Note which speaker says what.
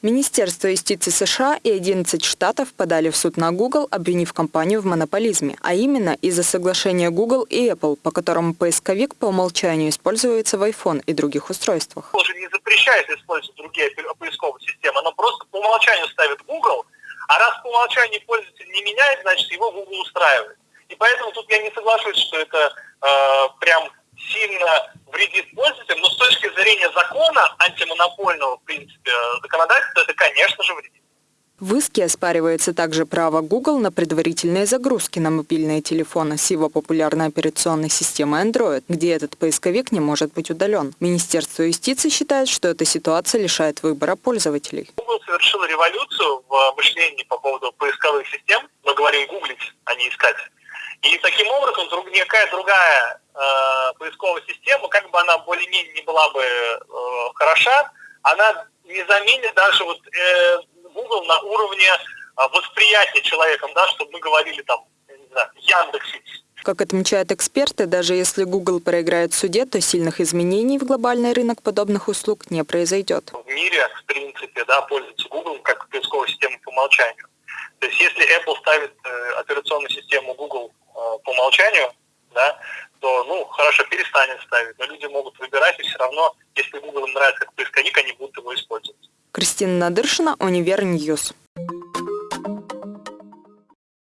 Speaker 1: Министерство юстиции США и 11 штатов подали в суд на Google, обвинив компанию в монополизме, а именно из-за соглашения Google и Apple, по которому поисковик по умолчанию используется в iPhone и других устройствах.
Speaker 2: Он же не запрещает использовать другие поисковые системы, оно просто по умолчанию ставит Google, а раз по умолчанию пользователь не меняет, значит его Google устраивает. И поэтому тут я не соглашусь, что это э, прям сильно вредит пользователям, зрения закона антимонопольного, в принципе, законодательства, это, конечно же, вредит.
Speaker 1: В иске оспаривается также право Google на предварительные загрузки на мобильные телефоны с его популярной операционной системой Android, где этот поисковик не может быть удален. Министерство юстиции считает, что эта ситуация лишает выбора пользователей.
Speaker 2: Google совершил революцию в мышлении по поводу поисковых систем. Мы говорим гуглить, а не искать. И таким образом друг, никакая другая э, поисковая система, как бы она более-менее не была бы э, хороша, она не заменит даже вот э, Google на уровне э, восприятия человеком, да, чтобы мы говорили там, не знаю, Яндекс.Сеть.
Speaker 1: Как отмечают эксперты, даже если Google проиграет в суде, то сильных изменений в глобальный рынок подобных услуг не произойдет.
Speaker 2: В мире, в принципе, да, пользуется Google как поисковой системой по умолчанию. То есть если Apple ставит э, операционную систему Google Э, по умолчанию, да, то, ну, хорошо, перестанет ставить, но люди могут выбирать, и все равно, если Google им нравится как поисковик, они будут его использовать.
Speaker 1: Кристина Надыршина, Univer News.